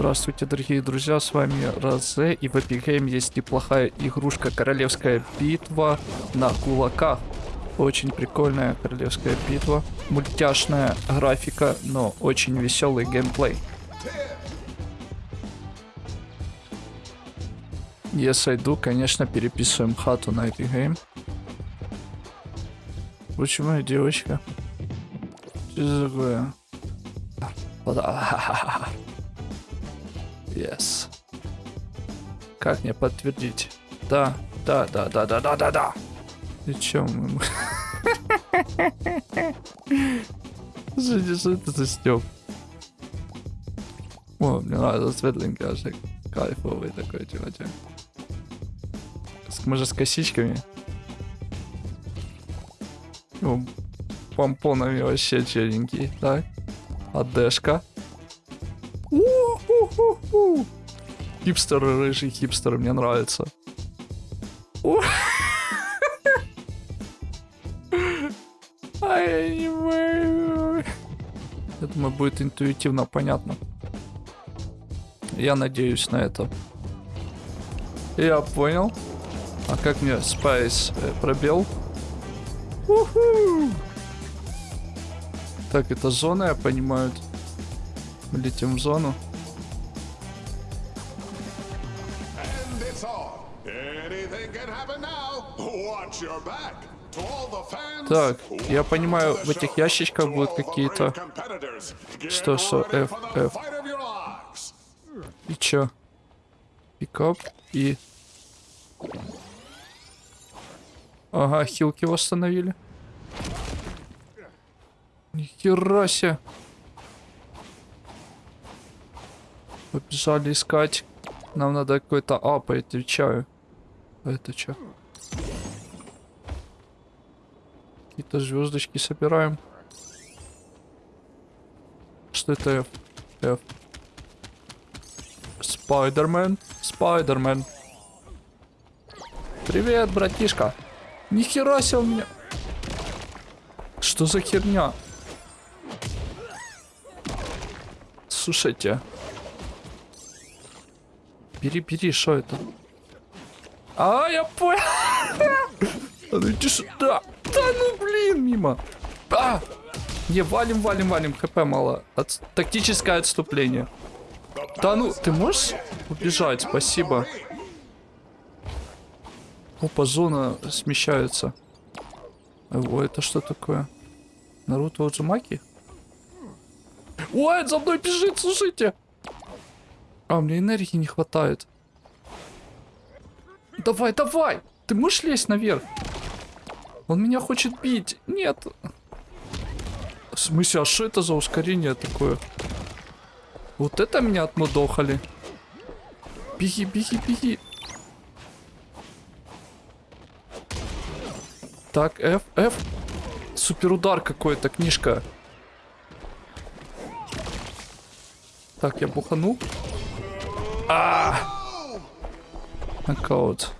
Здравствуйте, дорогие друзья, с вами Розе, и в Epic Game есть неплохая игрушка Королевская битва на кулаках. Очень прикольная королевская битва, мультяшная графика, но очень веселый геймплей. Если иду, конечно, переписываем хату на Epic Game. Почему девочка? Что это такое? Yes. Как мне подтвердить? Да, да, да, да, да, да, да, да. И чё мы... Слушайте, что это за стёб? О, мне нравится светленький, аж кайфовый такой чувачок. С, может, с косичками? Ну, помпонами вообще черненький, так? Адешка. У-ху-ху-ху. Хипстеры, рыжий хипстеры, мне нравится. Я думаю, будет интуитивно понятно. Я надеюсь на это. Я понял. А как мне Спайс э, пробел? Уху! Так, это зона, я понимаю. Летим в зону. Так, я понимаю, в этих ящичках будут какие-то... Что, что, F, F. И чё? Пикап и... Ага, хилки восстановили. Нихера себе. Побежали искать. Нам надо какой-то ап, отвечаю. А это что? Какие-то звездочки собираем. Что это. Спайдермен. Спайдермен. Привет, братишка. Нихера себе у меня. Что за херня? Слушайте. Бери, бери, что это? А, я понял. А ну иди сюда. Ну блин, мимо. А! Не, валим, валим, валим. ХП мало. От... Тактическое отступление. Да ну, ты можешь убежать? Спасибо. Опа, зона смещается. О, это что такое? Наруто Уджимаки? Ой, за мной бежит, слушайте. А, мне энергии не хватает. Давай, давай. Ты можешь лезть наверх? Он меня хочет бить. Нет. В смысле, а что это за ускорение такое? Вот это меня отмудохали. Беги, беги, беги. Так, F, F. Суперудар какой-то, книжка. Так, я бухану. А! Нокаут.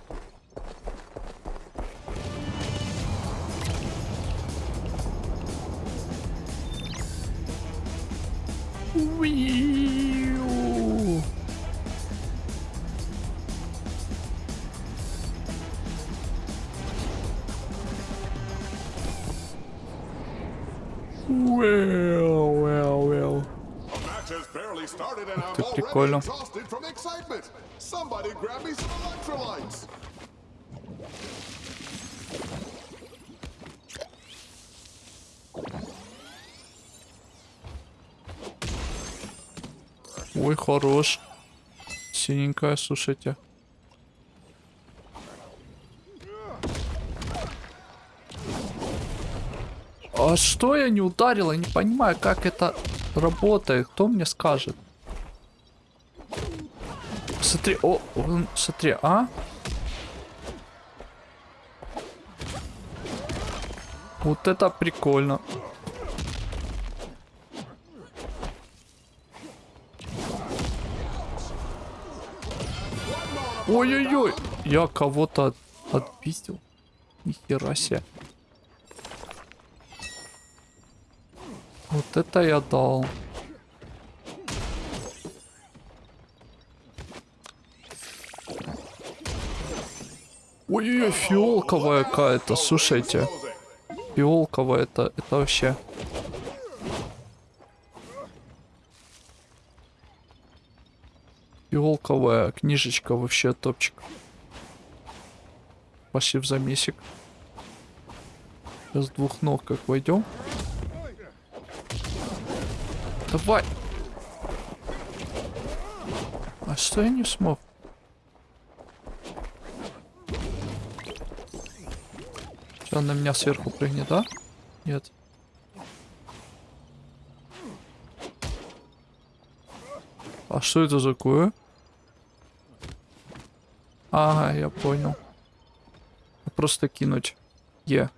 Wheel. Well, well, well. The match has barely started and I'm already exhausted from excitement. Somebody grab me some electrolytes. Ой, хорош. Синенькая, слушайте. А что я не ударил? Я не понимаю, как это работает. Кто мне скажет? Смотри, о, он, смотри, а? Вот это прикольно. Ой-ой-ой, я кого-то от... отпиздил. Нихера себе. Вот это я дал. Ой-ой-ой, фиолковая какая-то, слушайте. Фиолковая это, это вообще... Фиолковая книжечка вообще топчик. Пошли в замесик. Сейчас двух ног как войдем. Давай. А что я не смог? Что, он на меня сверху прыгнет, да? Нет. А что это такое? Ага, я понял. Просто кинуть. Е.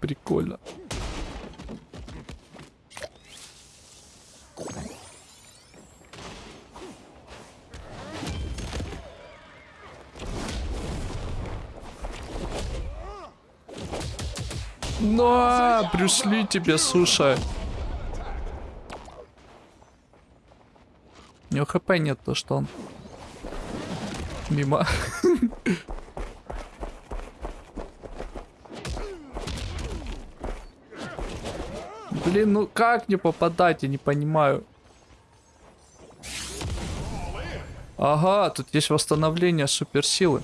Прикольно. На, Брюс Ли тебе, слушай. У него хп нет, то что он мимо. Блин, ну как не попадать, я не понимаю. Ага, тут есть восстановление суперсилы.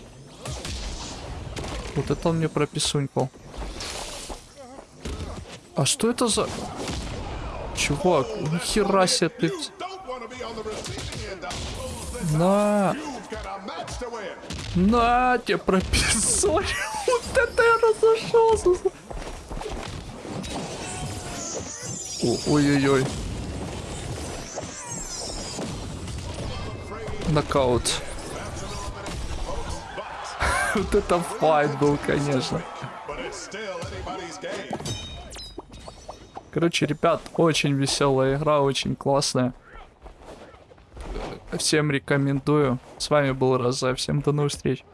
Вот это он мне прописунькал. А что это за... Чувак, нихера себе ты... На! На, тебе прописали. Вот это я разошелся. Ой-ой-ой. Нокаут. Вот это файт был, конечно. Короче, ребят, очень веселая игра, очень классная. Всем рекомендую. С вами был Роза. Всем до новых встреч.